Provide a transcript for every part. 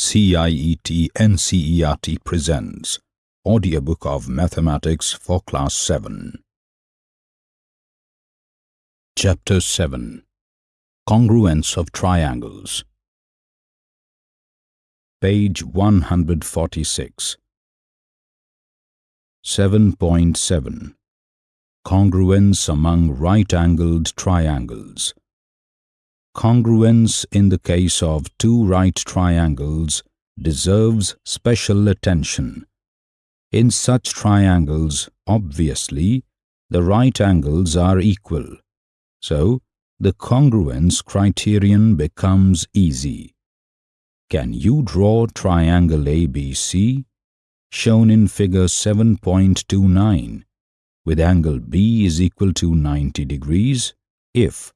CIET NCERT presents Audiobook of Mathematics for Class 7. Chapter 7 Congruence of Triangles. Page 146 7.7 Congruence among right-angled triangles Congruence in the case of two right triangles deserves special attention. In such triangles, obviously, the right angles are equal. So, the congruence criterion becomes easy. Can you draw triangle ABC shown in figure 7.29 with angle B is equal to 90 degrees if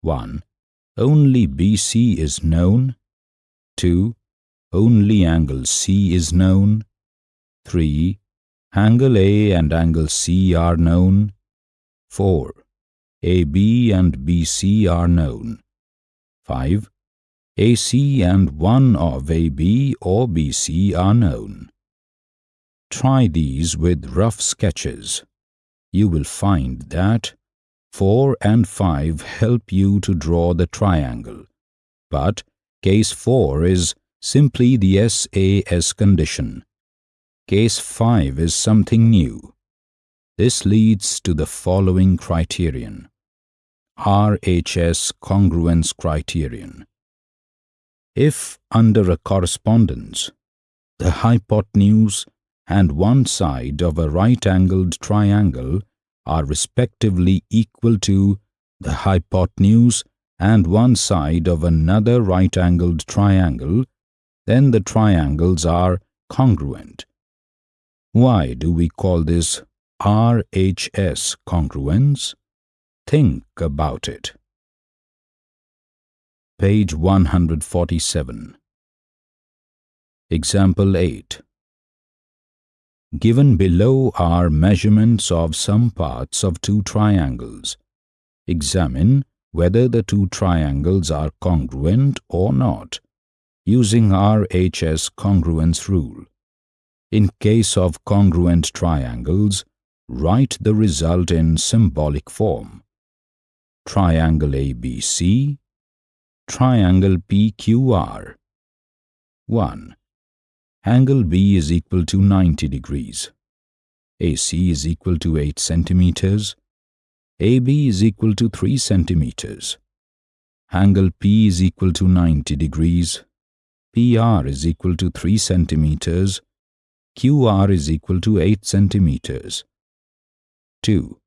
1 only BC is known. 2. Only angle C is known. 3. Angle A and angle C are known. 4. AB and BC are known. 5. AC and one of AB or BC are known. Try these with rough sketches. You will find that 4 and 5 help you to draw the triangle, but case 4 is simply the SAS condition. Case 5 is something new. This leads to the following criterion. RHS congruence criterion. If under a correspondence, the hypotenuse and one side of a right-angled triangle are respectively equal to the hypotenuse and one side of another right-angled triangle, then the triangles are congruent. Why do we call this RHS congruence? Think about it. Page 147 Example 8 Given below are measurements of some parts of two triangles. Examine whether the two triangles are congruent or not, using RHS congruence rule. In case of congruent triangles, write the result in symbolic form. Triangle ABC, triangle PQR. 1 angle B is equal to 90 degrees. AC is equal to 8 centimeters. AB is equal to 3 centimeters. Angle P is equal to 90 degrees. PR is equal to 3 centimeters. QR is equal to 8 centimeters. 2.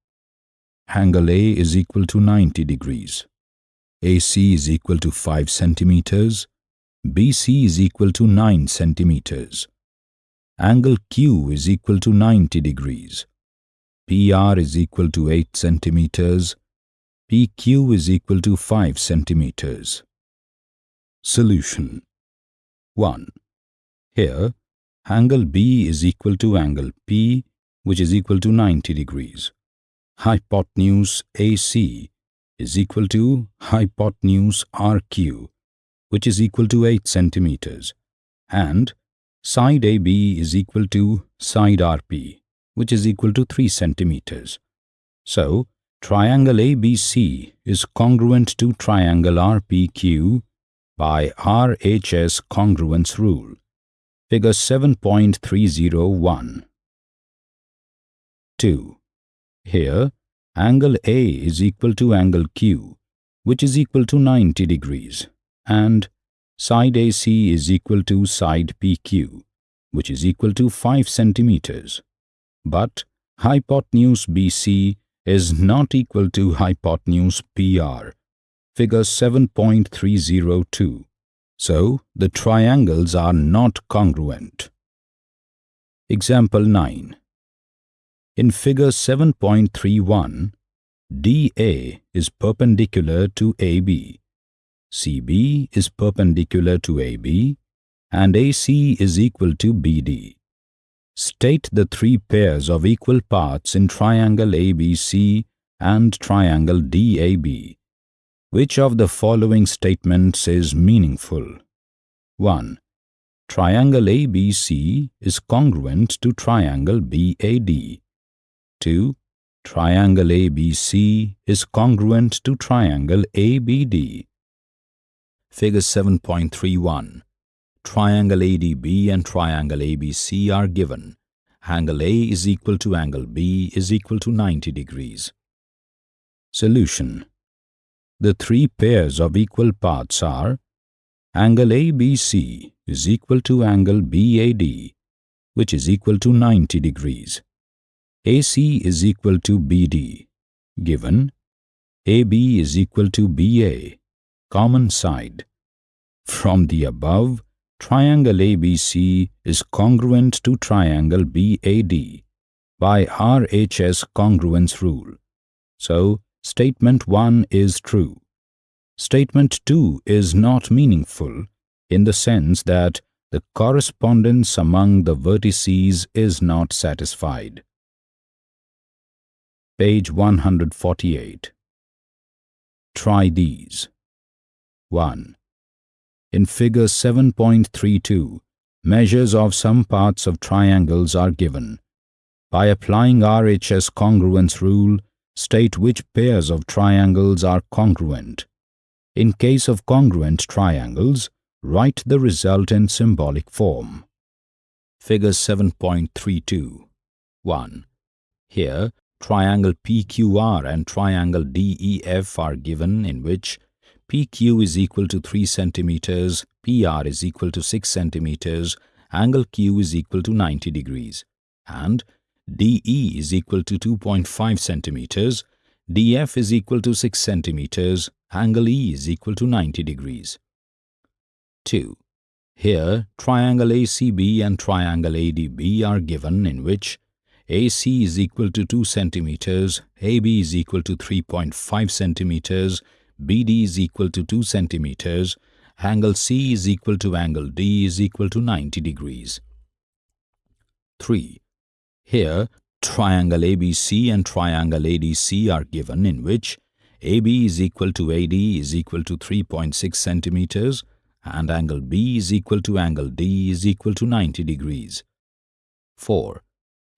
Angle A is equal to 90 degrees. AC is equal to 5 centimeters. BC is equal to 9 centimeters. Angle Q is equal to 90 degrees. PR is equal to 8 centimeters. PQ is equal to 5 centimeters. Solution 1. Here, angle B is equal to angle P, which is equal to 90 degrees. Hypotenuse AC is equal to hypotenuse RQ, which is equal to 8 centimeters, and side AB is equal to side RP, which is equal to 3 centimeters. So, triangle ABC is congruent to triangle RPQ by RHS congruence rule. Figure 7.301. 2. Here, angle A is equal to angle Q, which is equal to 90 degrees and side AC is equal to side PQ, which is equal to 5 centimeters. But hypotenuse BC is not equal to hypotenuse PR, figure 7.302. So, the triangles are not congruent. Example 9. In figure 7.31, DA is perpendicular to AB CB is perpendicular to AB and AC is equal to BD. State the three pairs of equal parts in triangle ABC and triangle DAB. Which of the following statements is meaningful? 1. triangle ABC is congruent to triangle BAD. 2. Triangle ABC is congruent to triangle ABD. Figure 7.31 Triangle ADB and triangle ABC are given. Angle A is equal to angle B is equal to 90 degrees. Solution The three pairs of equal parts are angle ABC is equal to angle BAD, which is equal to 90 degrees. AC is equal to BD, given AB is equal to BA, common side. From the above, triangle ABC is congruent to triangle BAD by RHS congruence rule. So, statement 1 is true. Statement 2 is not meaningful in the sense that the correspondence among the vertices is not satisfied. Page 148. Try these. 1. In figure 7.32, measures of some parts of triangles are given. By applying RHS congruence rule, state which pairs of triangles are congruent. In case of congruent triangles, Write the result in symbolic form. Figure 7.32 1. Here, triangle PQR and triangle DEF are given in which PQ is equal to 3 centimeters, PR is equal to 6 centimeters, angle Q is equal to 90 degrees, and DE is equal to 2.5 centimeters, DF is equal to 6 centimeters, angle E is equal to 90 degrees. 2. Here, triangle ACB and triangle ADB are given in which AC is equal to 2 centimeters, AB is equal to 3.5 centimeters, BD is equal to 2 centimeters, angle C is equal to angle D is equal to 90 degrees. 3. Here, triangle ABC and triangle ADC are given in which AB is equal to AD is equal to 3.6 centimeters, and angle B is equal to angle D is equal to 90 degrees. 4.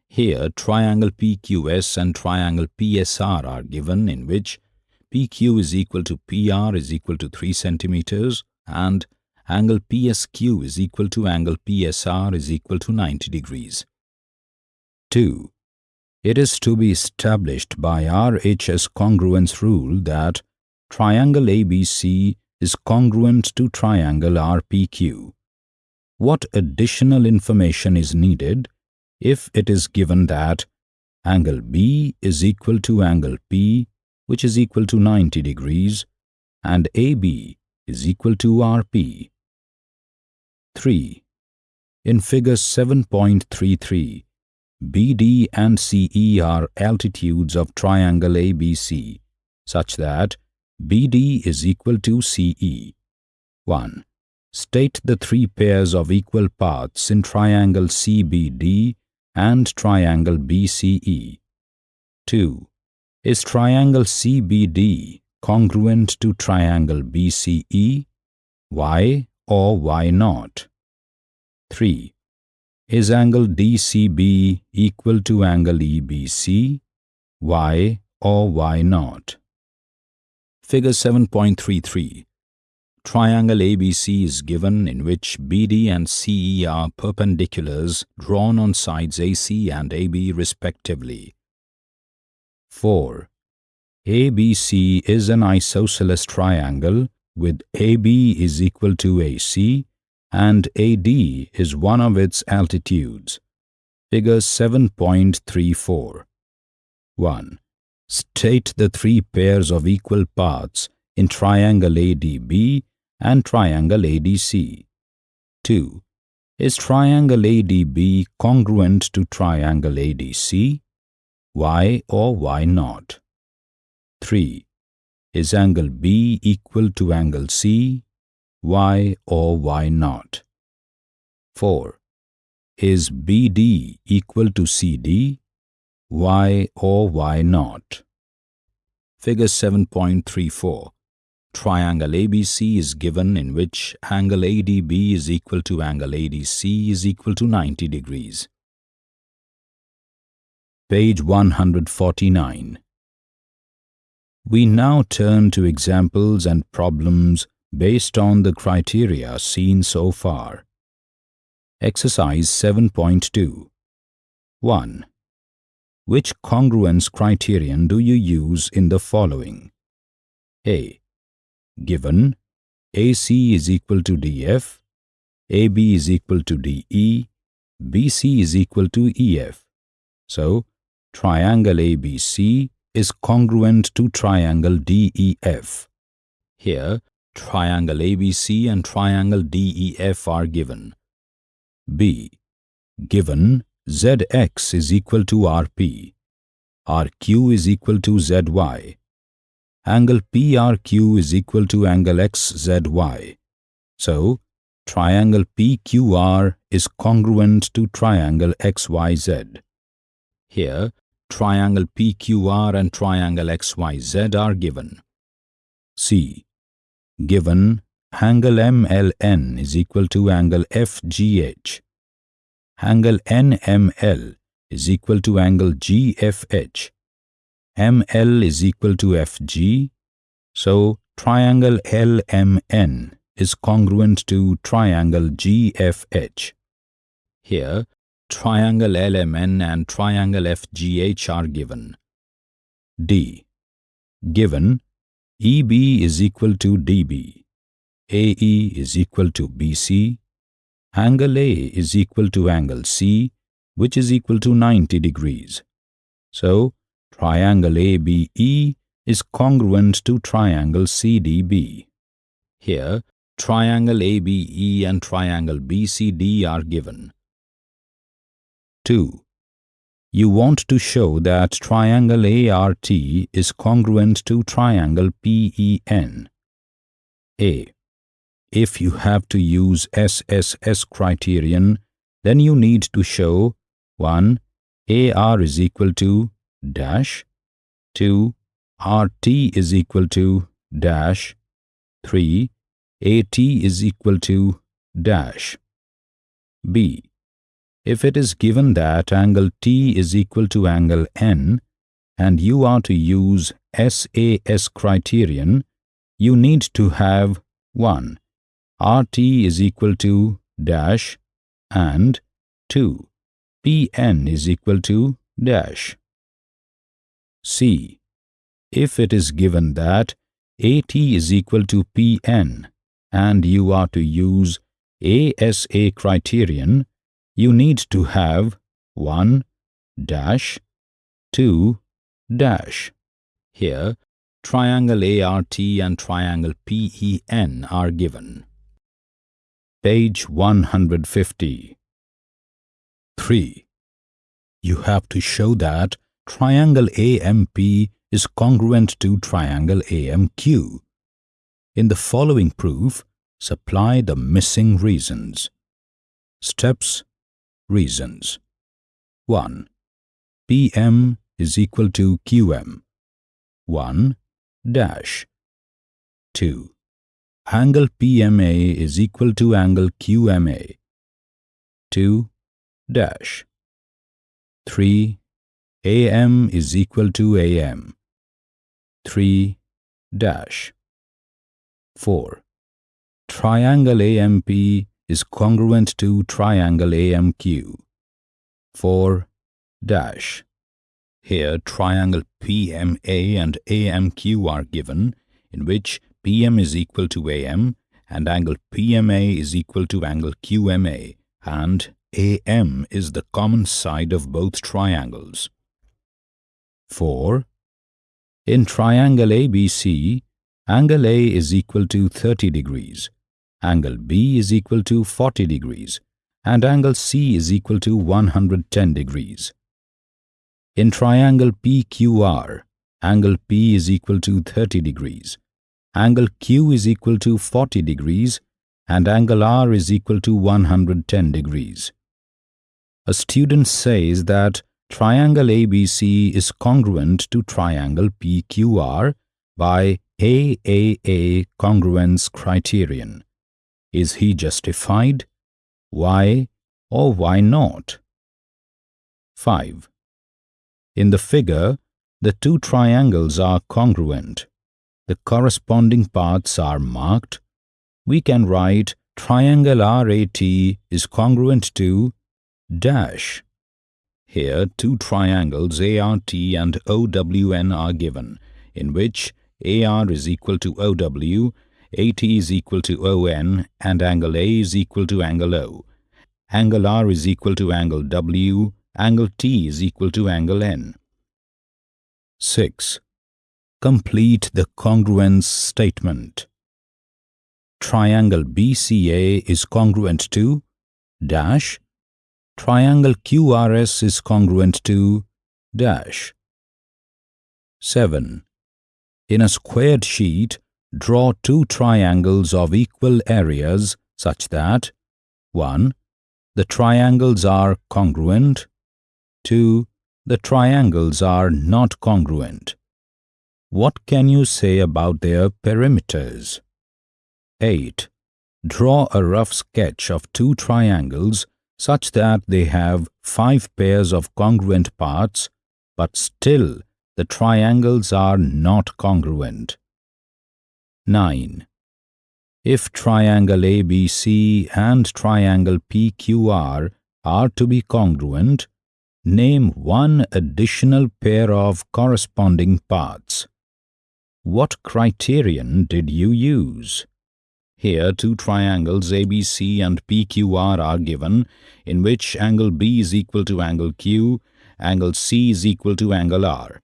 Here triangle PQS and triangle PSR are given in which PQ is equal to PR is equal to 3 centimeters and angle PSQ is equal to angle PSR is equal to 90 degrees. 2. It is to be established by RHS congruence rule that triangle ABC is congruent to triangle RPQ. What additional information is needed if it is given that angle B is equal to angle P which is equal to 90 degrees and AB is equal to RP. 3. In figure 7.33, BD and CE are altitudes of triangle ABC such that BD is equal to CE. 1. State the three pairs of equal parts in triangle CBD and triangle BCE. 2. Is triangle CBD congruent to triangle BCE? Why or why not? 3. Is angle DCB equal to angle EBC? Why or why not? Figure 7.33 Triangle ABC is given in which BD and CE are perpendiculars drawn on sides AC and AB respectively. 4. ABC is an isosceles triangle with AB is equal to AC and AD is one of its altitudes. Figure 7.34 1. State the three pairs of equal parts in triangle ADB and triangle ADC. 2. Is triangle ADB congruent to triangle ADC? Why or why not? 3. Is angle B equal to angle C? Why or why not? 4. Is BD equal to CD? Why or why not? Figure 7.34 triangle ABC is given in which angle ADB is equal to angle ADC is equal to 90 degrees. Page 149. We now turn to examples and problems based on the criteria seen so far. Exercise 7.2 1. Which congruence criterion do you use in the following? A. Given AC is equal to DF, AB is equal to DE, BC is equal to EF. So, triangle ABC is congruent to triangle DEF. Here, triangle ABC and triangle DEF are given. B. Given ZX is equal to RP, RQ is equal to ZY. Angle PRQ is equal to angle XZY. So, triangle PQR is congruent to triangle XYZ. Here, triangle PQR and triangle XYZ are given. C. Given angle MLN is equal to angle FGH. Angle NML is equal to angle GFH. ML is equal to FG. So, triangle LMN is congruent to triangle GFH. Here, triangle LMN and triangle FGH are given. D. Given EB is equal to DB, AE is equal to BC, angle A is equal to angle C, which is equal to 90 degrees. So, triangle ABE is congruent to triangle CDB. Here, triangle ABE and triangle BCD are given. 2. You want to show that triangle ART is congruent to triangle PEN. A. If you have to use SSS criterion, then you need to show 1. AR is equal to dash 2. RT is equal to dash 3. AT is equal to dash B. If it is given that angle T is equal to angle N and you are to use SAS criterion, you need to have 1. RT is equal to dash and 2. PN is equal to dash. C. If it is given that AT is equal to PN and you are to use ASA criterion, you need to have 1 dash 2 dash. Here, triangle ART and triangle PEN are given. Page 150. 3. You have to show that triangle AMP is congruent to triangle AMQ. In the following proof, supply the missing reasons. Steps Reasons 1. PM is equal to QM 1 dash 2. Angle PMA is equal to angle QMA 2 dash 3. AM is equal to AM 3 dash 4. Triangle AMP is congruent to triangle AMQ. 4 dash. Here triangle PMA and AMQ are given, in which PM is equal to AM and angle PMA is equal to angle QMA and AM is the common side of both triangles. 4. In triangle ABC, angle A is equal to 30 degrees angle B is equal to 40 degrees and angle C is equal to 110 degrees. In triangle PQR, angle P is equal to 30 degrees, angle Q is equal to 40 degrees and angle R is equal to 110 degrees. A student says that triangle ABC is congruent to triangle PQR by AAA congruence criterion. Is he justified? Why or why not? 5. In the figure, the two triangles are congruent. The corresponding paths are marked. We can write triangle RAT is congruent to dash. Here two triangles ART and OWN are given, in which AR is equal to OW, AT is equal to ON, and angle A is equal to angle O. Angle R is equal to angle W, angle T is equal to angle N. 6. Complete the congruence statement. Triangle BCA is congruent to dash. Triangle QRS is congruent to dash. 7. In a squared sheet, draw two triangles of equal areas such that 1. The triangles are congruent 2. The triangles are not congruent. What can you say about their perimeters? 8. Draw a rough sketch of two triangles such that they have five pairs of congruent parts, but still the triangles are not congruent. 9. If triangle ABC and triangle PQR are to be congruent, name one additional pair of corresponding parts. What criterion did you use? Here two triangles ABC and PQR are given, in which angle B is equal to angle Q, angle C is equal to angle R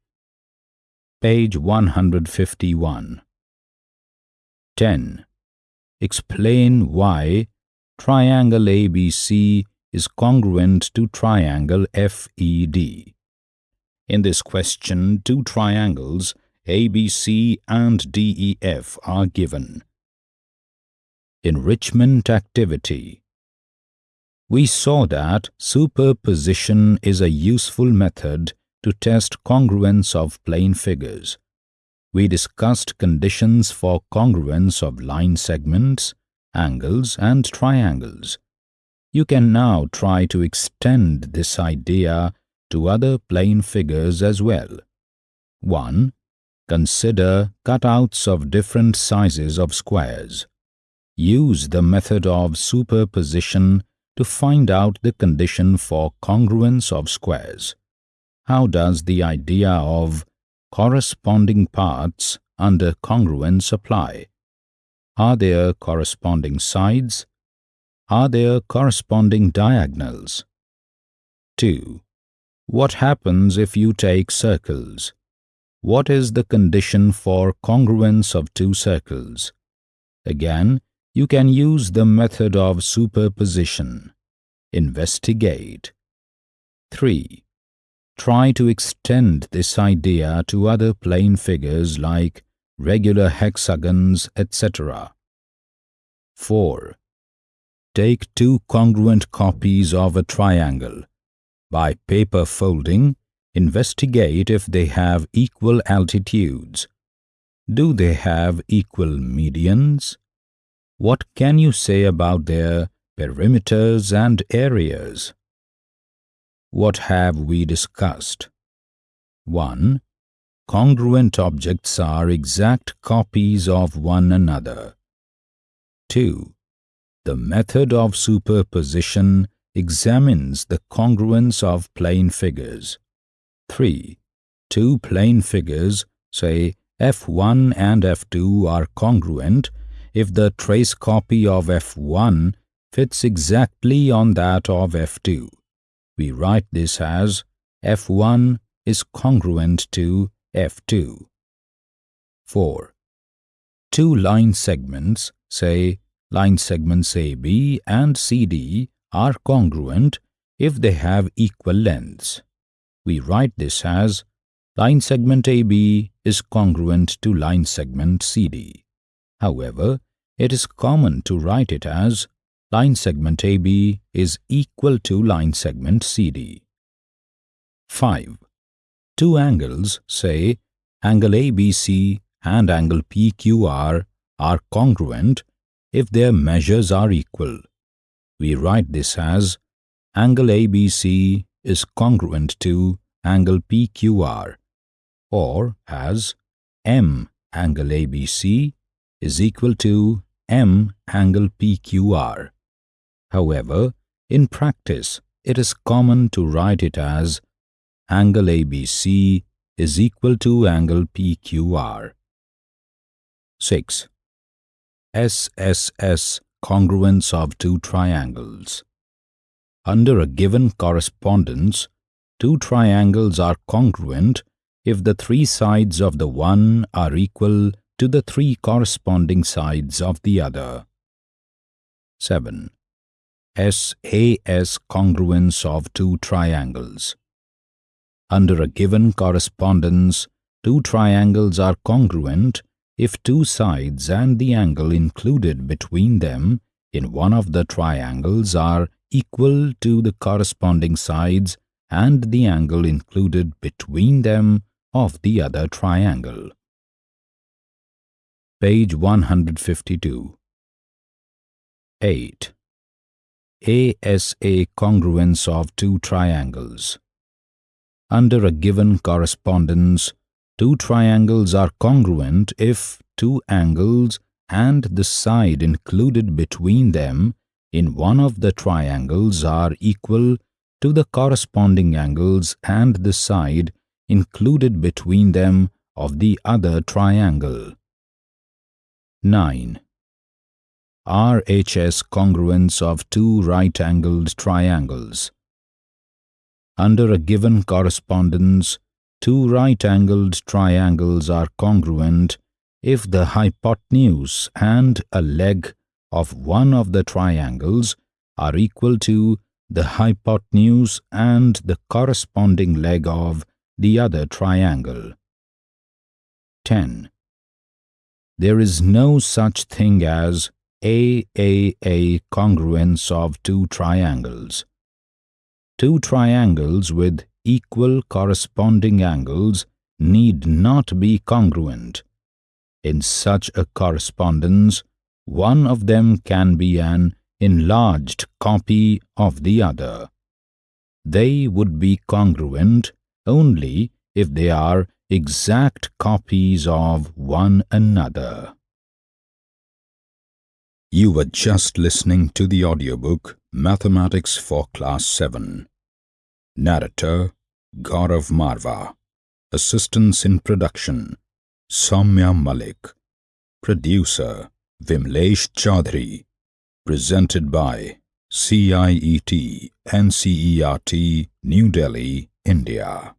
page 151. 10. Explain why triangle ABC is congruent to triangle FED. In this question, two triangles ABC and DEF are given. Enrichment activity We saw that superposition is a useful method to test congruence of plane figures. We discussed conditions for congruence of line segments, angles and triangles. You can now try to extend this idea to other plane figures as well. 1. Consider cutouts of different sizes of squares. Use the method of superposition to find out the condition for congruence of squares. How does the idea of corresponding parts under congruence apply? Are there corresponding sides? Are there corresponding diagonals? 2. What happens if you take circles? What is the condition for congruence of two circles? Again, you can use the method of superposition. Investigate. 3. Try to extend this idea to other plane figures like regular hexagons, etc. 4. Take two congruent copies of a triangle. By paper folding, investigate if they have equal altitudes. Do they have equal medians? What can you say about their perimeters and areas? What have we discussed? 1. Congruent objects are exact copies of one another. 2. The method of superposition examines the congruence of plane figures. 3. Two plane figures, say F1 and F2 are congruent if the trace copy of F1 fits exactly on that of F2 we write this as F1 is congruent to F2. 4. Two line segments, say line segments AB and CD, are congruent if they have equal lengths. We write this as line segment AB is congruent to line segment CD. However, it is common to write it as line segment AB is equal to line segment CD. 5. Two angles, say angle ABC and angle PQR are congruent if their measures are equal. We write this as angle ABC is congruent to angle PQR or as M angle ABC is equal to M angle PQR. However, in practice, it is common to write it as angle ABC is equal to angle PQR. 6. SSS congruence of two triangles. Under a given correspondence, two triangles are congruent if the three sides of the one are equal to the three corresponding sides of the other. 7. SAS congruence of two triangles. Under a given correspondence, two triangles are congruent if two sides and the angle included between them in one of the triangles are equal to the corresponding sides and the angle included between them of the other triangle. Page 152 8. ASA congruence of two triangles. Under a given correspondence, two triangles are congruent if two angles and the side included between them in one of the triangles are equal to the corresponding angles and the side included between them of the other triangle. 9. RHS congruence of two right-angled triangles. Under a given correspondence, two right-angled triangles are congruent if the hypotenuse and a leg of one of the triangles are equal to the hypotenuse and the corresponding leg of the other triangle. 10. There is no such thing as AAA congruence of two triangles. Two triangles with equal corresponding angles need not be congruent. In such a correspondence, one of them can be an enlarged copy of the other. They would be congruent only if they are exact copies of one another. You were just listening to the audiobook Mathematics for Class 7. Narrator Gaurav Marva. Assistance in production Soumya Malik. Producer Vimlesh Chaudhary. Presented by CIET NCERT New Delhi, India.